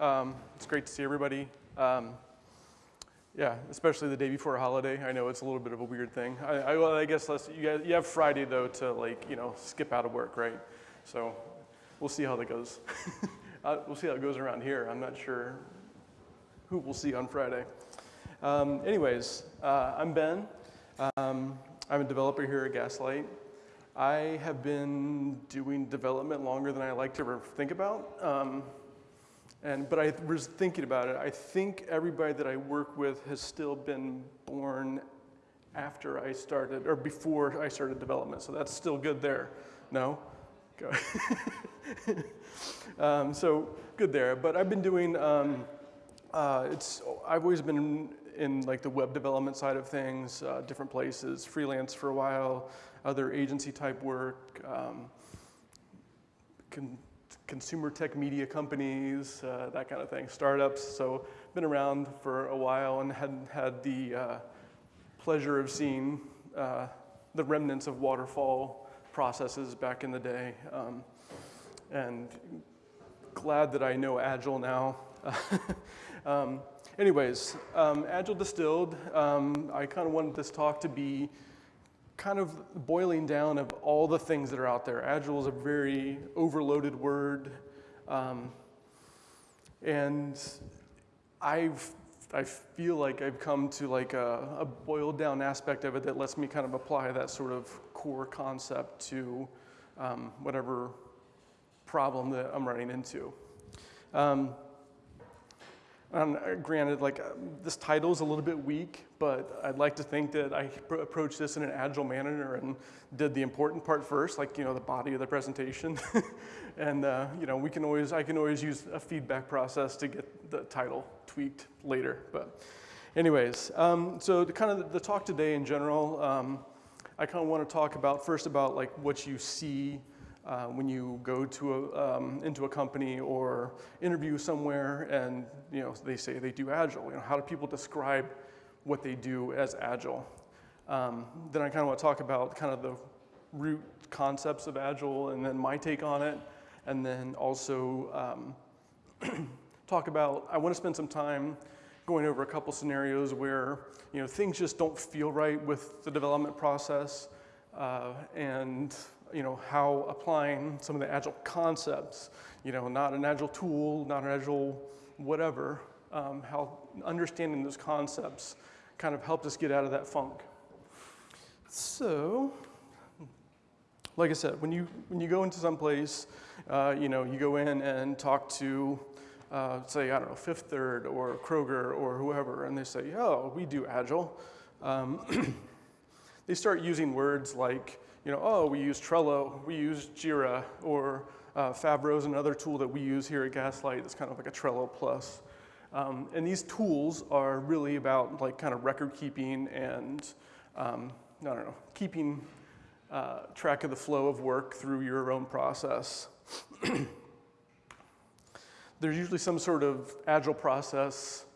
Um, it's great to see everybody. Um, yeah, especially the day before a holiday. I know it's a little bit of a weird thing. I, I, well, I guess let's, you, guys, you have Friday though to like, you know, skip out of work, right? So we'll see how that goes. uh, we'll see how it goes around here. I'm not sure who we'll see on Friday. Um, anyways, uh, I'm Ben. Um, I'm a developer here at Gaslight. I have been doing development longer than I like to think about. Um, and, but I was thinking about it. I think everybody that I work with has still been born after I started, or before I started development. So that's still good there. No? Go. um, so good there. But I've been doing, um, uh, it's, I've always been in, like the web development side of things, uh, different places, freelance for a while, other agency type work, um, consumer tech media companies, uh, that kind of thing, startups. So been around for a while and had had the uh, pleasure of seeing uh, the remnants of waterfall processes back in the day. Um, and glad that I know Agile now. um, anyways, um, Agile Distilled, um, I kind of wanted this talk to be kind of boiling down of all the things that are out there. Agile is a very overloaded word. Um, and I've, I feel like I've come to like a, a, boiled down aspect of it that lets me kind of apply that sort of core concept to um, whatever problem that I'm running into. Um, and uh, granted, like uh, this title is a little bit weak, but I'd like to think that I approached this in an agile manner and did the important part first, like you know the body of the presentation, and uh, you know we can always I can always use a feedback process to get the title tweaked later. But anyways, um, so the kind of the talk today in general, um, I kind of want to talk about first about like what you see uh, when you go to a, um, into a company or interview somewhere and you know, they say they do Agile. You know, how do people describe what they do as Agile? Um, then I kind of want to talk about kind of the root concepts of Agile and then my take on it. And then also um, talk about, I want to spend some time going over a couple scenarios where you know, things just don't feel right with the development process uh, and you know, how applying some of the agile concepts, you know, not an agile tool, not an agile whatever, um, how understanding those concepts kind of helped us get out of that funk. So, like I said, when you, when you go into some place, uh, you know, you go in and talk to, uh, say, I don't know, Fifth Third or Kroger or whoever, and they say, oh, we do Agile. Um, they start using words like, you know, oh, we use Trello, we use Jira, or uh, is another tool that we use here at Gaslight. It's kind of like a Trello plus. Um, and these tools are really about like kind of record keeping and, um, I don't know, keeping uh, track of the flow of work through your own process. There's usually some sort of agile process.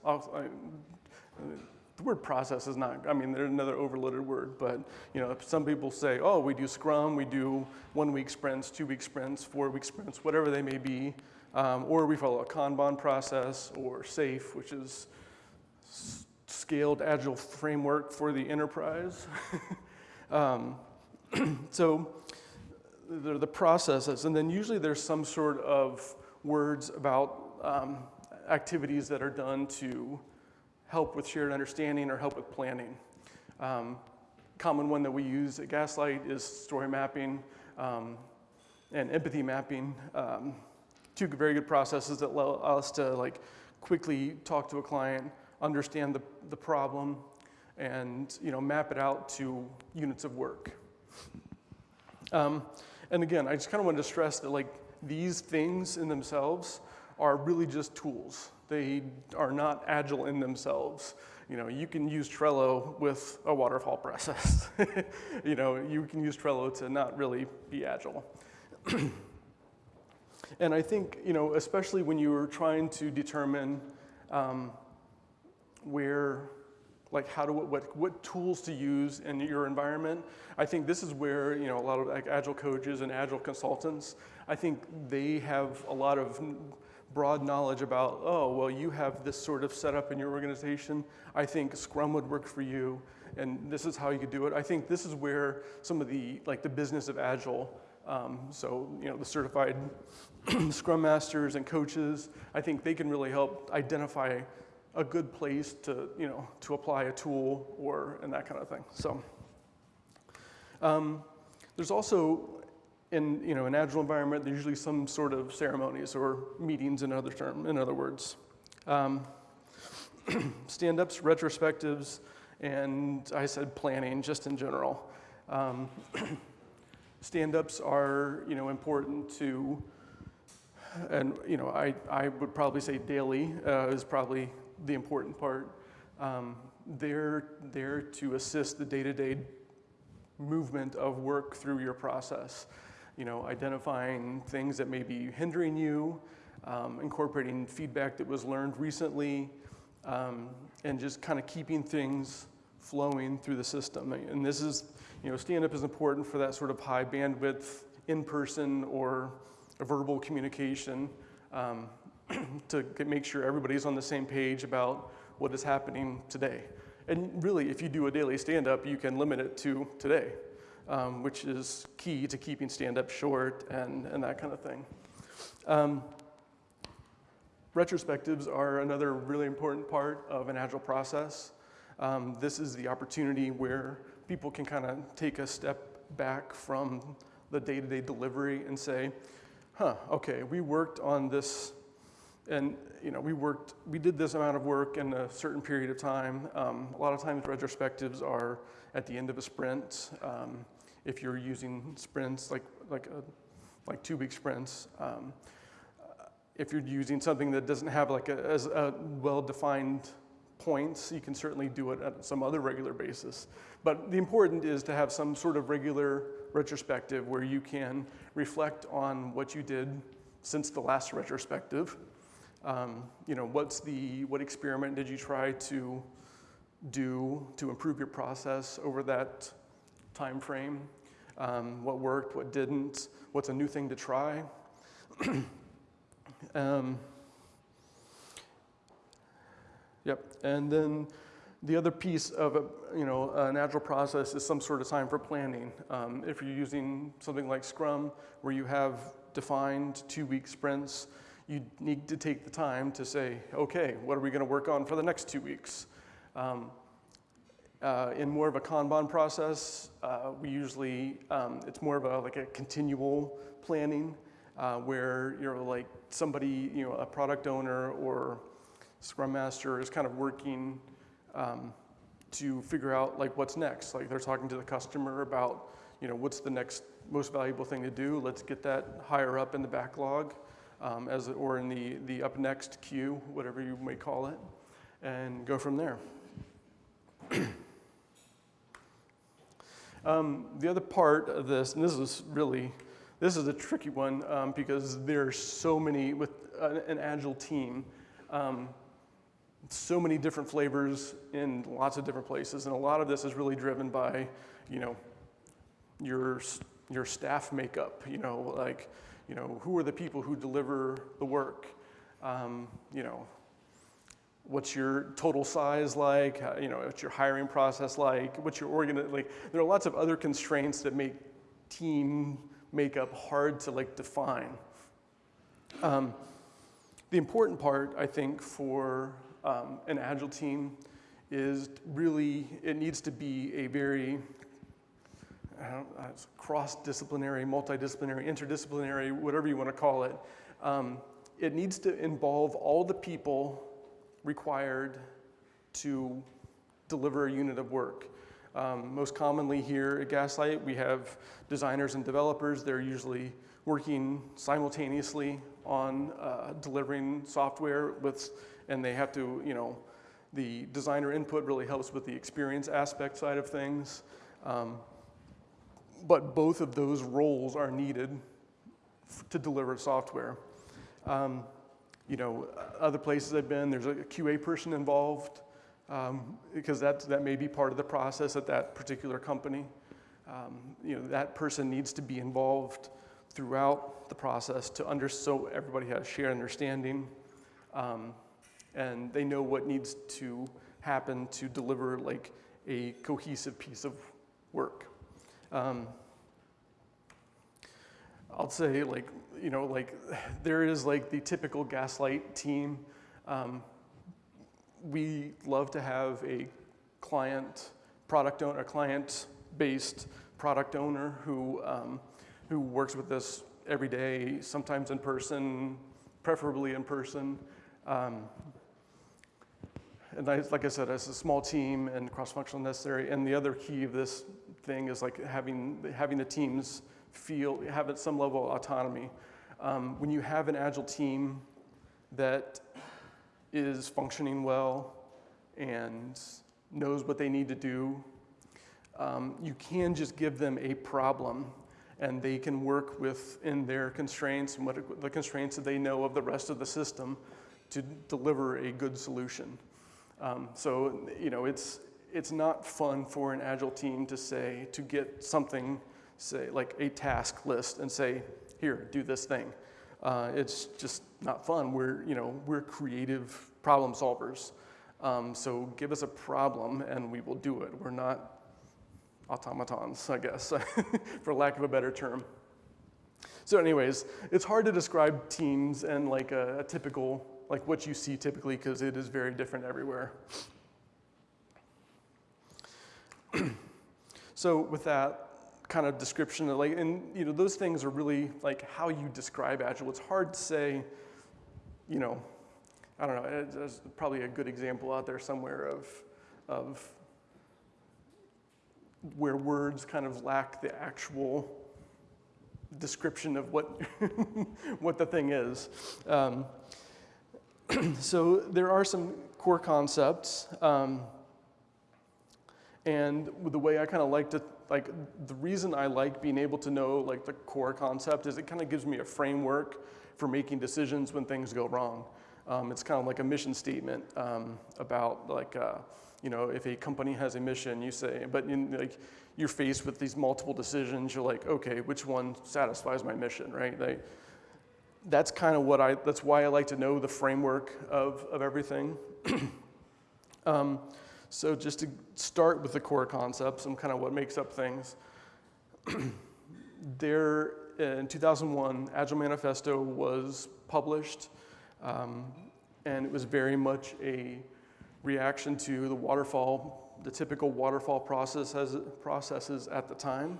The word process is not, I mean, there's another overloaded word, but you know, some people say, oh, we do Scrum, we do one week sprints, two week sprints, four week sprints, whatever they may be, um, or we follow a Kanban process or SAFe, which is scaled agile framework for the enterprise. um, so the, the processes, and then usually there's some sort of words about um, activities that are done to help with shared understanding or help with planning. Um, common one that we use at Gaslight is story mapping um, and empathy mapping. Um, two very good processes that allow us to like quickly talk to a client, understand the, the problem, and you know, map it out to units of work. Um, and again, I just kind of wanted to stress that like these things in themselves are really just tools. They are not agile in themselves. You know, you can use Trello with a waterfall process. you know, you can use Trello to not really be agile. and I think, you know, especially when you are trying to determine um, where, like how to, what, what tools to use in your environment, I think this is where, you know, a lot of like agile coaches and agile consultants, I think they have a lot of broad knowledge about, oh, well, you have this sort of setup in your organization. I think Scrum would work for you, and this is how you could do it. I think this is where some of the, like the business of Agile, um, so, you know, the certified Scrum Masters and coaches, I think they can really help identify a good place to, you know, to apply a tool or, and that kind of thing. So, um, there's also in you know an agile environment, there's usually some sort of ceremonies or meetings. In other term, in other words, um, stand-ups, retrospectives, and I said planning just in general. Um, stand-ups are you know important to, and you know I I would probably say daily uh, is probably the important part. Um, they're there to assist the day-to-day movement of work through your process you know, identifying things that may be hindering you, um, incorporating feedback that was learned recently, um, and just kind of keeping things flowing through the system. And this is, you know, stand-up is important for that sort of high bandwidth in-person or verbal communication um, to make sure everybody's on the same page about what is happening today. And really, if you do a daily stand-up, you can limit it to today um, which is key to keeping stand-up short and, and that kind of thing. Um, retrospectives are another really important part of an agile process. Um, this is the opportunity where people can kind of take a step back from the day-to-day delivery and say, huh, okay, we worked on this and you know, we worked, we did this amount of work in a certain period of time. Um, a lot of times retrospectives are at the end of a sprint. Um, if you're using sprints like, like, a, like two week sprints. Um, if you're using something that doesn't have like a, as a well-defined points, you can certainly do it at some other regular basis. But the important is to have some sort of regular retrospective where you can reflect on what you did since the last retrospective. Um, you know, what's the, what experiment did you try to do to improve your process over that time frame, um, what worked, what didn't, what's a new thing to try. um, yep, and then the other piece of a, you know, an agile process is some sort of time for planning. Um, if you're using something like Scrum, where you have defined two-week sprints, you need to take the time to say, okay, what are we going to work on for the next two weeks? Um, uh, in more of a Kanban process, uh, we usually, um, it's more of a, like a continual planning uh, where you're like somebody, you know, a product owner or Scrum Master is kind of working um, to figure out like what's next. Like they're talking to the customer about, you know, what's the next most valuable thing to do. Let's get that higher up in the backlog um, as, or in the, the up next queue, whatever you may call it, and go from there. Um, the other part of this, and this is really, this is a tricky one um, because there's so many, with an agile team, um, so many different flavors in lots of different places. And a lot of this is really driven by, you know, your, your staff makeup, you know, like, you know, who are the people who deliver the work? Um, you know, What's your total size like? You know, what's your hiring process like? What's your organ like? There are lots of other constraints that make team makeup hard to like define. Um, the important part, I think, for um, an agile team is really it needs to be a very uh, cross-disciplinary, multidisciplinary, interdisciplinary, whatever you want to call it. Um, it needs to involve all the people required to deliver a unit of work. Um, most commonly here at Gaslight, we have designers and developers. They're usually working simultaneously on uh, delivering software with, and they have to, you know, the designer input really helps with the experience aspect side of things. Um, but both of those roles are needed to deliver software. Um, you know, other places I've been, there's a QA person involved um, because that, that may be part of the process at that particular company. Um, you know, that person needs to be involved throughout the process to under, so everybody has shared understanding um, and they know what needs to happen to deliver like a cohesive piece of work. Um, I'll say like, you know, like there is like the typical Gaslight team. Um, we love to have a client, product owner, a client-based product owner who, um, who works with us every day, sometimes in person, preferably in person. Um, and I, like I said, it's a small team and cross-functional necessary. And the other key of this thing is like having, having the teams feel, have some level of autonomy. Um, when you have an agile team that is functioning well and knows what they need to do, um, you can just give them a problem and they can work within their constraints and what the constraints that they know of the rest of the system to deliver a good solution. Um, so, you know, it's, it's not fun for an agile team to say, to get something, say, like a task list and say, here, do this thing. Uh, it's just not fun. We're, you know, we're creative problem solvers. Um, so give us a problem and we will do it. We're not automatons, I guess, for lack of a better term. So anyways, it's hard to describe teams and like a, a typical like what you see typically because it is very different everywhere. so with that kind of description, of like, and you know, those things are really like how you describe Agile. It's hard to say, you know, I don't know, there's probably a good example out there somewhere of, of where words kind of lack the actual description of what, what the thing is. Um, so there are some core concepts. Um, and the way I kind of like to, like the reason I like being able to know like the core concept is it kind of gives me a framework for making decisions when things go wrong. Um, it's kind of like a mission statement um, about like, uh, you know, if a company has a mission, you say, but in, like you're faced with these multiple decisions, you're like, okay, which one satisfies my mission, right? They, that's kind of what I, that's why I like to know the framework of, of everything. um, so just to start with the core concepts and kind of what makes up things. there, in 2001, Agile Manifesto was published, um, and it was very much a reaction to the waterfall, the typical waterfall process has, processes at the time.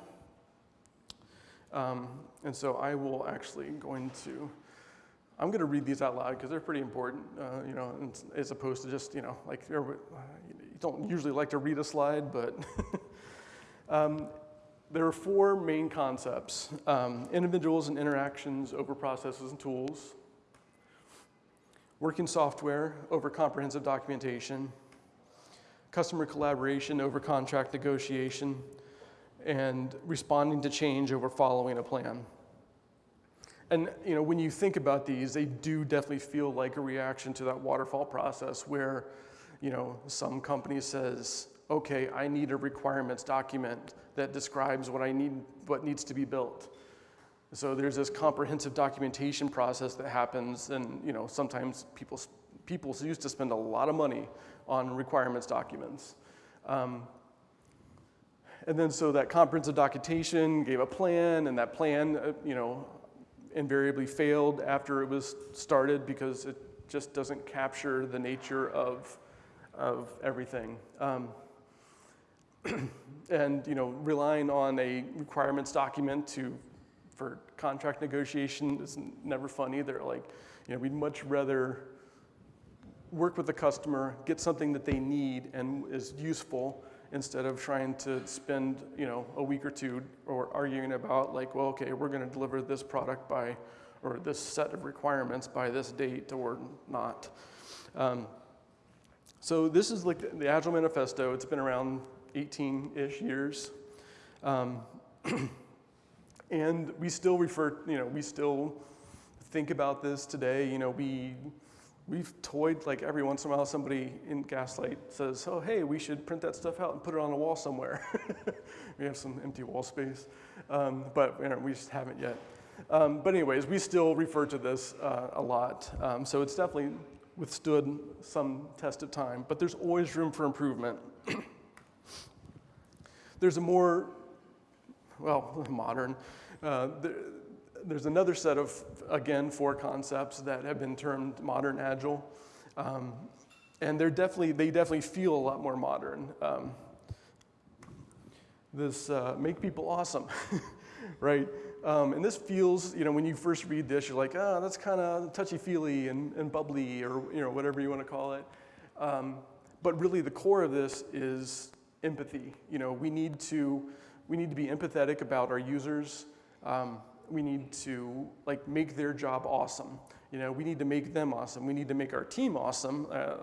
Um, and so I will actually going to, I'm going to read these out loud because they're pretty important, uh, you know, as opposed to just, you know, like don't usually like to read a slide, but um, there are four main concepts. Um, individuals and interactions over processes and tools, working software over comprehensive documentation, customer collaboration over contract negotiation, and responding to change over following a plan. And you know, when you think about these, they do definitely feel like a reaction to that waterfall process where you know, some company says, okay, I need a requirements document that describes what I need, what needs to be built. So there's this comprehensive documentation process that happens and you know, sometimes people, people used to spend a lot of money on requirements documents. Um, and then so that comprehensive documentation gave a plan, and that plan, uh, you know, invariably failed after it was started because it just doesn't capture the nature of, of everything. Um, and you know, relying on a requirements document to, for contract negotiation is never fun either. Like, you know, we'd much rather work with the customer, get something that they need and is useful, instead of trying to spend you know a week or two or arguing about like well okay we're going to deliver this product by or this set of requirements by this date or not um, so this is like the, agile manifesto it's been around 18-ish years um, and we still refer you know we still think about this today you know we we've toyed like every once in a while somebody in Gaslight says, oh, hey, we should print that stuff out and put it on a wall somewhere. we have some empty wall space, um, but you know, we just haven't yet. Um, but anyways, we still refer to this uh, a lot. Um, so it's definitely withstood some test of time, but there's always room for improvement. there's a more, well, modern, uh, there, there's another set of, again, four concepts that have been termed modern agile. Um, and they're definitely, they definitely feel a lot more modern. Um, this uh, make people awesome, right? Um, and this feels, you know, when you first read this, you're like, oh, that's kind of touchy-feely and, and, bubbly or, you know, whatever you want to call it. Um, but really the core of this is empathy. You know, we need to, we need to be empathetic about our users. Um, we need to like make their job awesome. You know, we need to make them awesome. We need to make our team awesome. Uh,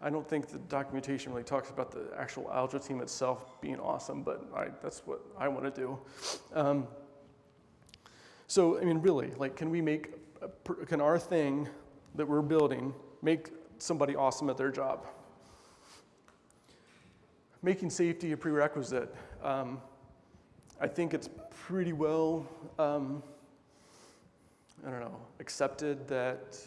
I don't think the documentation really talks about the actual Agile team itself being awesome, but I, that's what I want to do. Um, so, I mean, really, like, can we make, can our thing that we're building make somebody awesome at their job? Making safety a prerequisite. Um, I think it's pretty well, um, I don't know, accepted that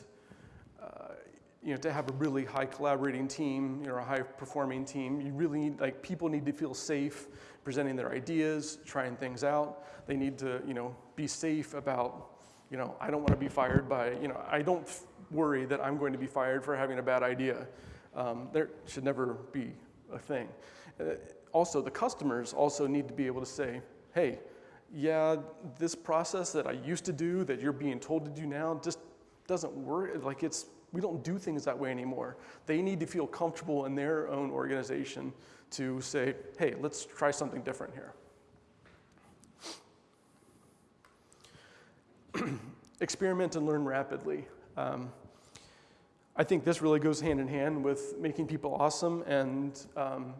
uh, you know, to have a really high collaborating team, you know, a high performing team, you really need, like, people need to feel safe presenting their ideas, trying things out. They need to, you know, be safe about, you know, I don't want to be fired by, you know, I don't worry that I'm going to be fired for having a bad idea. Um, there should never be a thing. Uh, also, the customers also need to be able to say, hey, yeah, this process that I used to do that you're being told to do now just doesn't work. Like it's we don't do things that way anymore. They need to feel comfortable in their own organization to say, hey, let's try something different here. Experiment and learn rapidly. Um, I think this really goes hand in hand with making people awesome and um,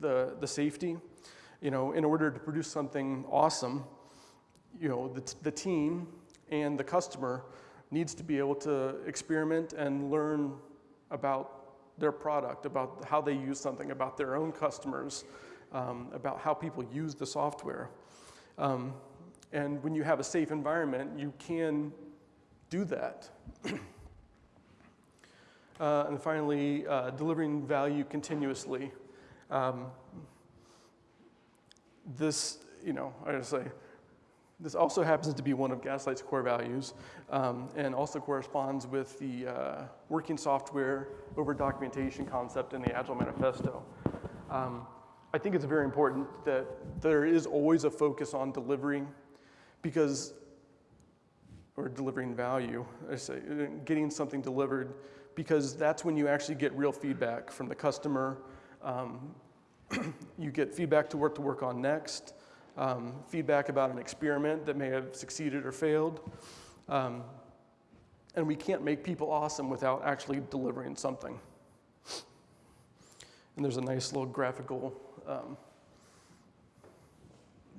the, the safety. You know, in order to produce something awesome, you know, the, the team and the customer needs to be able to experiment and learn about their product, about how they use something, about their own customers, um, about how people use the software. Um, and when you have a safe environment, you can do that. uh, and finally, uh, delivering value continuously. Um, this, you know, I just say, this also happens to be one of Gaslight's core values um, and also corresponds with the uh, working software over documentation concept in the Agile Manifesto. Um, I think it's very important that there is always a focus on delivering because, or delivering value, I say, getting something delivered because that's when you actually get real feedback from the customer. Um, you get feedback to work to work on next um, feedback about an experiment that may have succeeded or failed. Um, and we can't make people awesome without actually delivering something. And there's a nice little graphical um,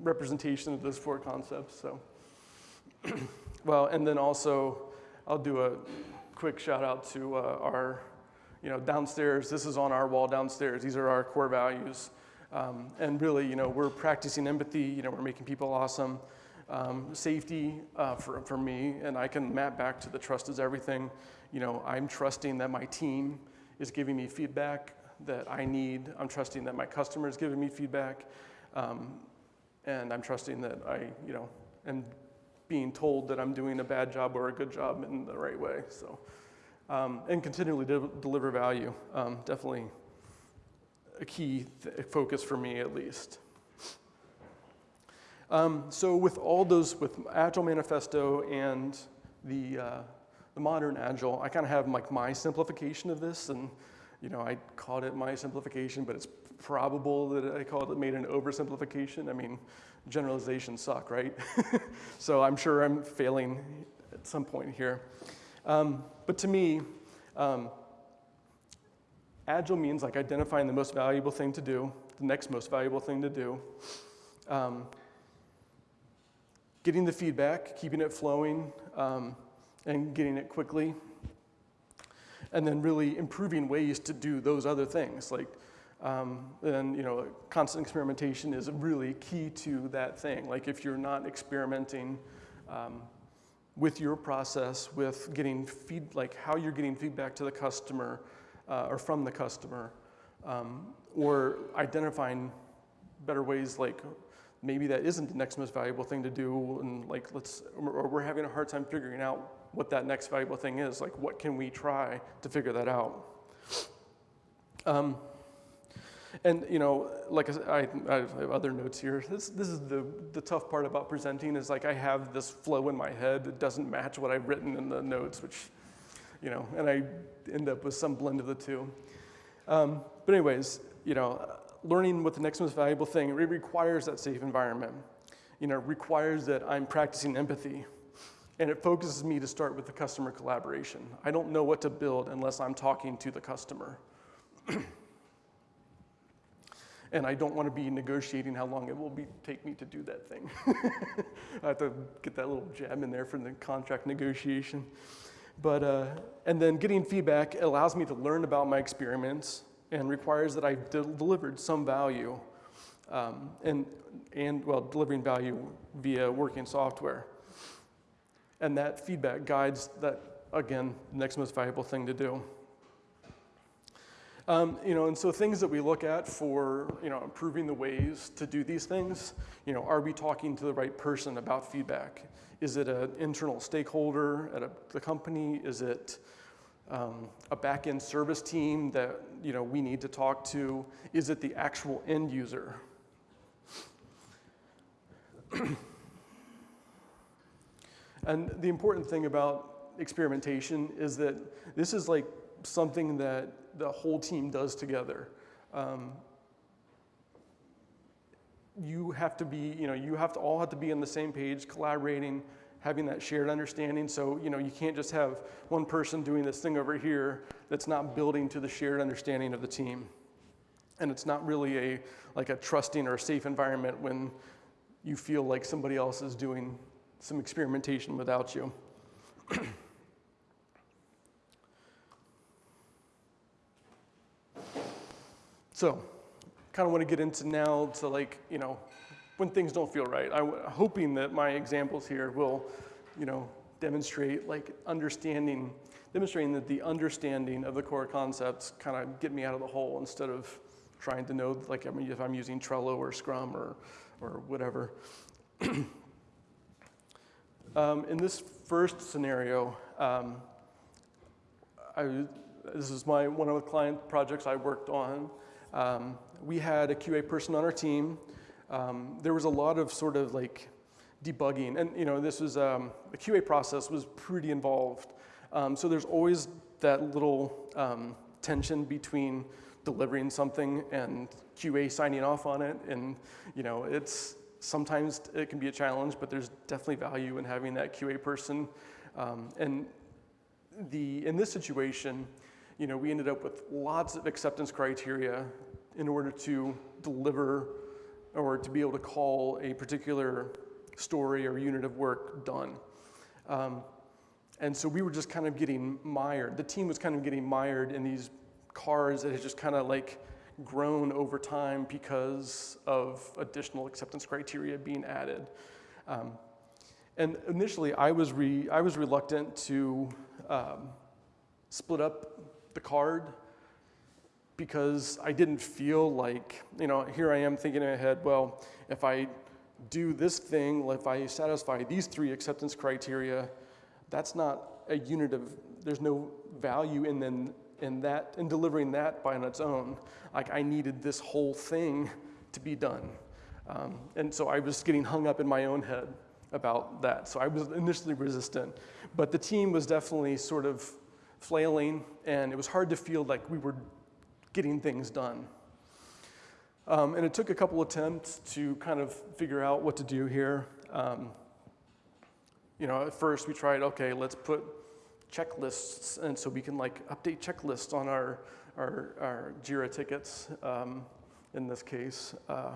representation of those four concepts. So, well, and then also, I'll do a quick shout out to uh, our, you know, downstairs. This is on our wall downstairs. These are our core values. Um, and really, you know, we're practicing empathy, you know, we're making people awesome. Um, safety uh, for, for me, and I can map back to the trust is everything. You know, I'm trusting that my team is giving me feedback that I need. I'm trusting that my customer is giving me feedback. Um, and I'm trusting that I, you know, am being told that I'm doing a bad job or a good job in the right way. So, um, and continually de deliver value, um, definitely a key focus for me at least. Um, so with all those, with Agile Manifesto and the, uh, the modern Agile, I kind of have like my simplification of this, and you know, I called it my simplification, but it's probable that I called it made an oversimplification. I mean, generalizations suck, right? so I'm sure I'm failing at some point here. Um, but to me, um, Agile means like identifying the most valuable thing to do, the next most valuable thing to do, um, getting the feedback, keeping it flowing, um, and getting it quickly, and then really improving ways to do those other things. Like, um, and you know, constant experimentation is really key to that thing. Like if you're not experimenting, um, with your process, with getting feed, like how you're getting feedback to the customer uh, or from the customer, um, or identifying better ways like maybe that isn't the next most valuable thing to do and like let's or we're having a hard time figuring out what that next valuable thing is like what can we try to figure that out um, and you know like I, I have other notes here this, this is the, the tough part about presenting is like i have this flow in my head that doesn't match what i've written in the notes which you know and i end up with some blend of the two um, but anyways you know learning what the next most valuable thing, it requires that safe environment. You know, requires that I'm practicing empathy. And it focuses me to start with the customer collaboration. I don't know what to build unless I'm talking to the customer. and I don't want to be negotiating how long it will be, take me to do that thing. I have to get that little jab in there for the contract negotiation. But, uh, and then getting feedback allows me to learn about my experiments, and requires that I've de delivered some value um, and, and, well, delivering value via working software. And that feedback guides that, again, the next most valuable thing to do. Um, you know, and so things that we look at for, you know, improving the ways to do these things, you know, are we talking to the right person about feedback? Is it an internal stakeholder at a, the company? Is it um, a back-end service team that you know, we need to talk to? Is it the actual end user? and the important thing about experimentation is that this is like something that the whole team does together. Um, you have to be, you know, you have to all have to be on the same page, collaborating, having that shared understanding. So, you know, you can't just have one person doing this thing over here that's not building to the shared understanding of the team. And it's not really a like a trusting or a safe environment when you feel like somebody else is doing some experimentation without you. so, kind of want to get into now to like, you know, when things don't feel right. I'm hoping that my examples here will, you know, demonstrate like understanding, demonstrating that the understanding of the core concepts kind of get me out of the hole instead of trying to know like I mean, if I'm using Trello or Scrum or, or whatever. um, in this first scenario, um, I, this is my, one of the client projects I worked on. Um, we had a QA person on our team um, there was a lot of sort of like debugging. And you know, this was, um, the QA process was pretty involved. Um, so there's always that little um, tension between delivering something and QA signing off on it. And you know, it's, sometimes it can be a challenge, but there's definitely value in having that QA person. Um, and the, in this situation, you know, we ended up with lots of acceptance criteria in order to deliver or to be able to call a particular story or unit of work done. Um, and so we were just kind of getting mired. The team was kind of getting mired in these cars that had just kind of like grown over time because of additional acceptance criteria being added. Um, and initially, I was, I was reluctant to um, split up the card because I didn't feel like, you know, here I am thinking in my head, well, if I do this thing, if I satisfy these three acceptance criteria, that's not a unit of, there's no value in, then, in that, in delivering that by on its own. Like I needed this whole thing to be done. Um, and so I was getting hung up in my own head about that. So I was initially resistant, but the team was definitely sort of flailing and it was hard to feel like we were getting things done. Um, and it took a couple attempts to kind of figure out what to do here. Um, you know, at first we tried, okay, let's put checklists, and so we can like update checklists on our, our, our JIRA tickets um, in this case. Uh,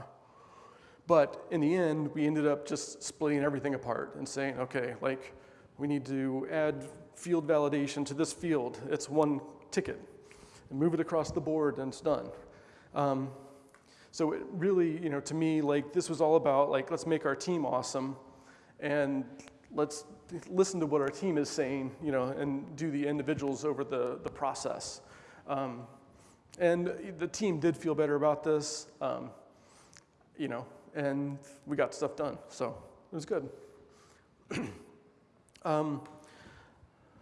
but in the end, we ended up just splitting everything apart and saying, okay, like we need to add field validation to this field. It's one ticket and move it across the board and it's done. Um, so it really, you know, to me, like this was all about like, let's make our team awesome and let's listen to what our team is saying, you know, and do the individuals over the, the process. Um, and the team did feel better about this, um, you know, and we got stuff done. So it was good. um,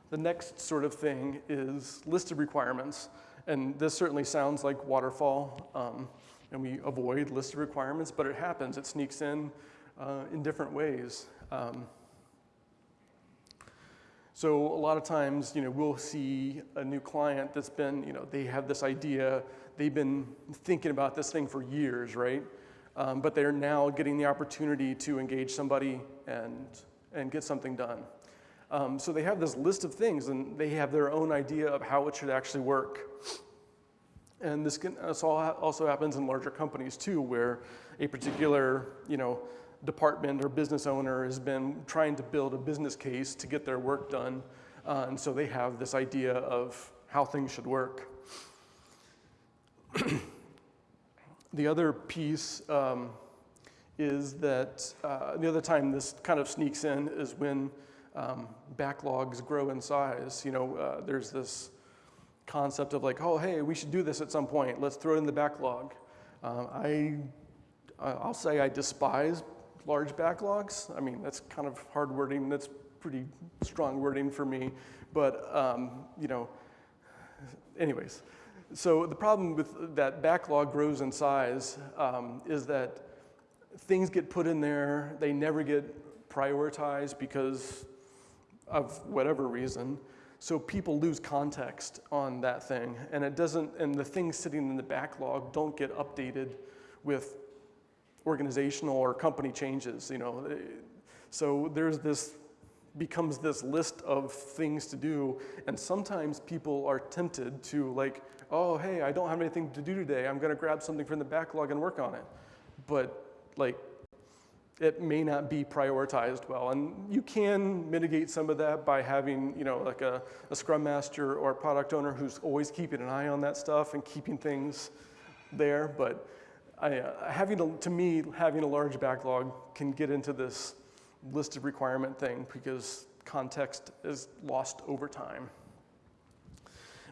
the next sort of thing is list of requirements. And this certainly sounds like waterfall, um, and we avoid list of requirements, but it happens. It sneaks in uh, in different ways. Um, so a lot of times, you know, we'll see a new client that's been, you know, they have this idea, they've been thinking about this thing for years, right? Um, but they're now getting the opportunity to engage somebody and, and get something done. Um, so they have this list of things and they have their own idea of how it should actually work. And this, can, this also happens in larger companies too, where a particular, you know, department or business owner has been trying to build a business case to get their work done. Uh, and so they have this idea of how things should work. the other piece um, is that uh, the other time this kind of sneaks in is when um, backlogs grow in size. You know, uh, there's this concept of like, oh, hey, we should do this at some point. Let's throw it in the backlog. Um, I, I'll say I despise large backlogs. I mean, that's kind of hard wording. That's pretty strong wording for me. But, um, you know, anyways. So the problem with that backlog grows in size um, is that things get put in there, they never get prioritized because of whatever reason. So people lose context on that thing, and it doesn't, and the things sitting in the backlog don't get updated with organizational or company changes, you know. So there's this, becomes this list of things to do, and sometimes people are tempted to like, oh, hey, I don't have anything to do today. I'm gonna grab something from the backlog and work on it. But like, it may not be prioritized well. And you can mitigate some of that by having, you know, like a, a scrum master or a product owner who's always keeping an eye on that stuff and keeping things there. But I, uh, having to, to me, having a large backlog can get into this list of requirement thing because context is lost over time.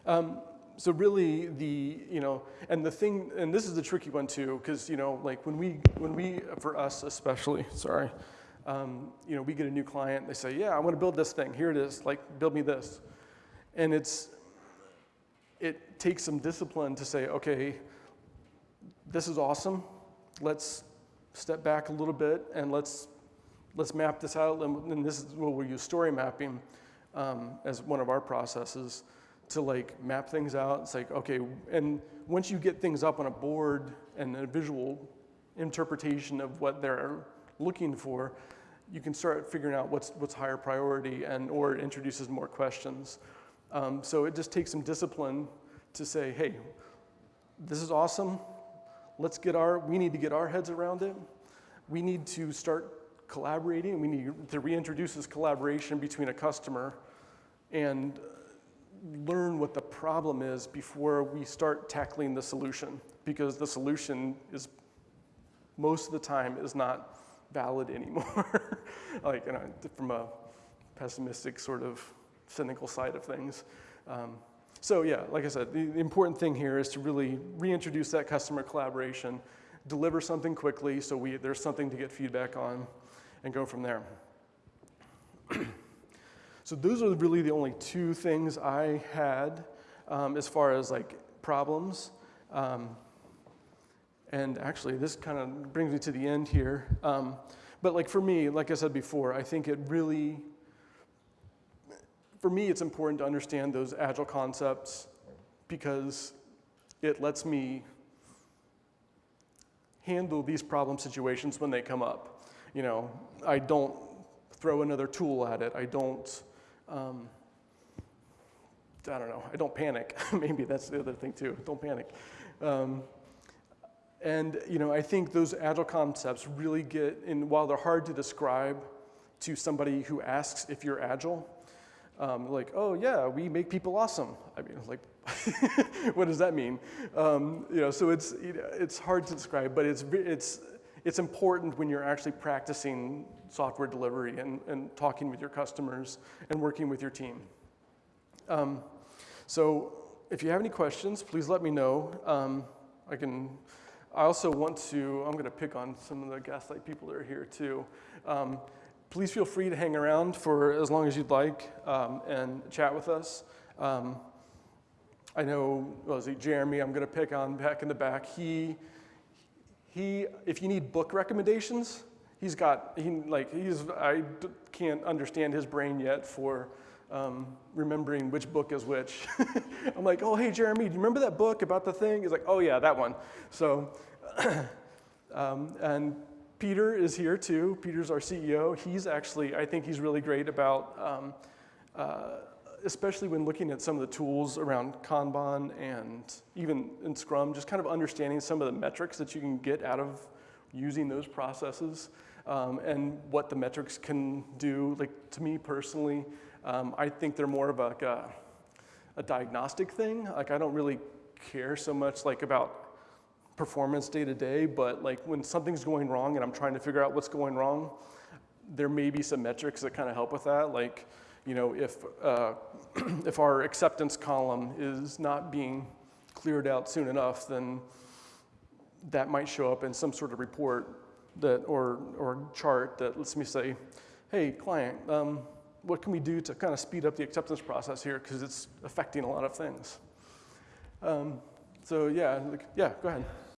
Um, so really the, you know, and the thing, and this is the tricky one too, because, you know, like when we, when we, for us especially, sorry, um, you know, we get a new client, they say, yeah, I want to build this thing. Here it is, like, build me this. And it's, it takes some discipline to say, okay, this is awesome. Let's step back a little bit and let's, let's map this out. And this is where we use story mapping um, as one of our processes to like map things out. It's like, okay, and once you get things up on a board and a visual interpretation of what they're looking for, you can start figuring out what's, what's higher priority and or it introduces more questions. Um, so it just takes some discipline to say, hey, this is awesome let's get our, we need to get our heads around it. We need to start collaborating. We need to reintroduce this collaboration between a customer and learn what the problem is before we start tackling the solution because the solution is most of the time is not valid anymore. like you know, from a pessimistic sort of cynical side of things. Um, so yeah, like I said, the, the important thing here is to really reintroduce that customer collaboration, deliver something quickly so we, there's something to get feedback on, and go from there. so those are really the only two things I had um, as far as like problems. Um, and actually, this kind of brings me to the end here. Um, but like for me, like I said before, I think it really for me, it's important to understand those agile concepts because it lets me handle these problem situations when they come up. You know, I don't throw another tool at it. I don't, um, I don't know, I don't panic. Maybe that's the other thing too, don't panic. Um, and you know, I think those agile concepts really get, in, while they're hard to describe to somebody who asks if you're agile, um, like, oh yeah, we make people awesome. I mean, like, what does that mean? Um, you know, so it's, you know, it's hard to describe, but it's, it's, it's important when you're actually practicing software delivery and, and talking with your customers and working with your team. Um, so if you have any questions, please let me know. Um, I can. I also want to. I'm going to pick on some of the Gaslight people that are here too. Um, please feel free to hang around for as long as you'd like um, and chat with us. Um, I know, it Jeremy? I'm going to pick on back in the back. He, he, if you need book recommendations, he's got, he like, he's, I d- can't understand his brain yet for um, remembering which book is which. I'm like, oh, hey, Jeremy, do you remember that book about the thing? He's like, oh, yeah, that one. So, um, and Peter is here too. Peter's our CEO. He's actually, I think he's really great about, um, uh, especially when looking at some of the tools around Kanban and even in Scrum, just kind of understanding some of the metrics that you can get out of using those processes um, and what the metrics can do. Like to me personally, um, I think they're more of like a, a diagnostic thing. Like I don't really care so much like about performance day to day, but like when something's going wrong and I'm trying to figure out what's going wrong, there may be some metrics that kind of help with that. Like, you know, if, uh, if our acceptance column is not being cleared out soon enough, then that might show up in some sort of report that, or, or chart that lets me say, hey, client, um, what can we do to kind of speed up the acceptance process here because it's affecting a lot of things. Um, so yeah, yeah, go ahead.